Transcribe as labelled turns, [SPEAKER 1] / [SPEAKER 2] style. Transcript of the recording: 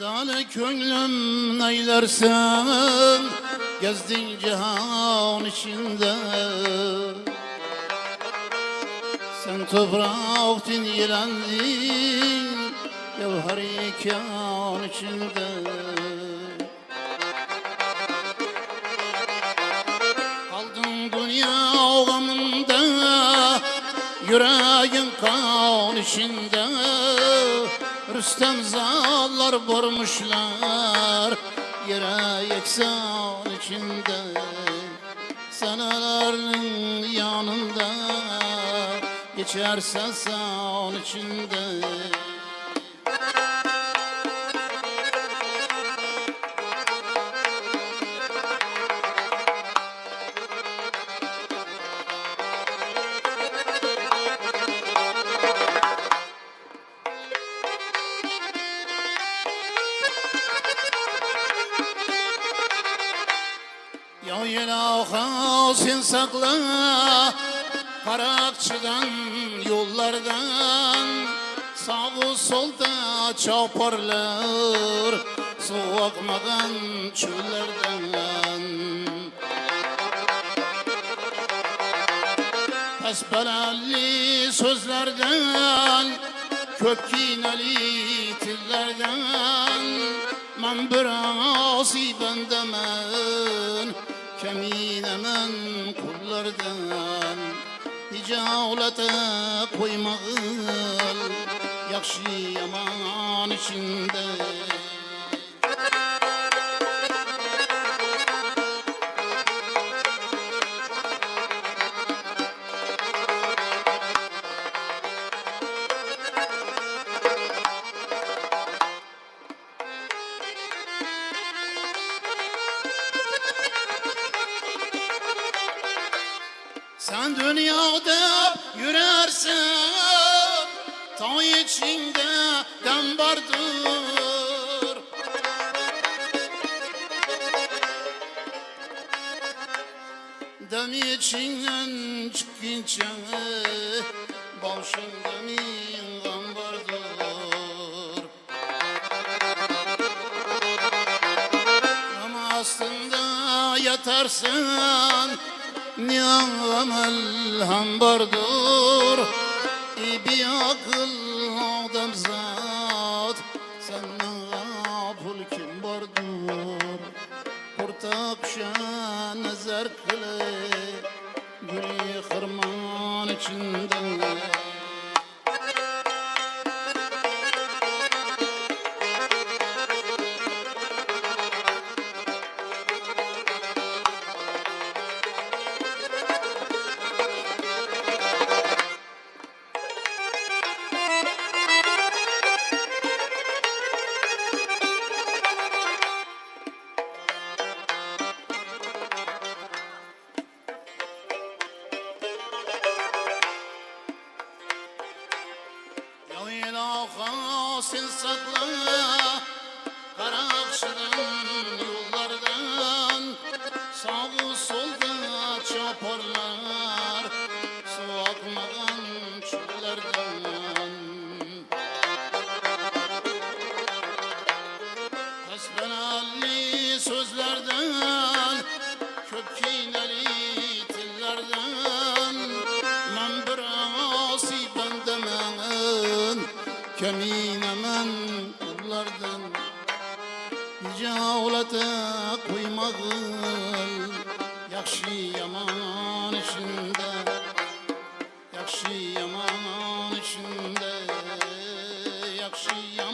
[SPEAKER 1] Dale könlüm neylersen Gezdin cihan içinde. Sen topraktin yelendin Gevher ikan içinde. Kaldın dünya gamında Yüreğin kan içinde Rüstem zallar vurmuşlar Yere yeksan içinde. Senelerinin yanında Geçersen san içinde Ya ilaha sen sakla Karakçıdan yollardan. Sağ solda çaparlar Su akmadan çöllerden. Pesbelenli sözlerden Kök kineli tillerden. Men bir asi bendemen Keminemen kullardan Hicaulete koymağın Yakşı yaman içinde Sen dünyada yürersen Ta içinde dem vardır. Dem içinden çıkınca Başında min gam vardır. Ama aslında yatarsın Ni'mel ham bardur İbi akıl adam zat. Senden pul kim bardur Kurtak şan nazar kılı Gülü hırman içinde Sen sakla Karakçıdan yollardan. Sağ solda çaparlar Su çöllerden. Hasbenalli sözlerden Kök kineli كمين من odlardan Yüce avlata koymadın Yakşı yaman içinde Yakşı yaman içinde Yakşı yaman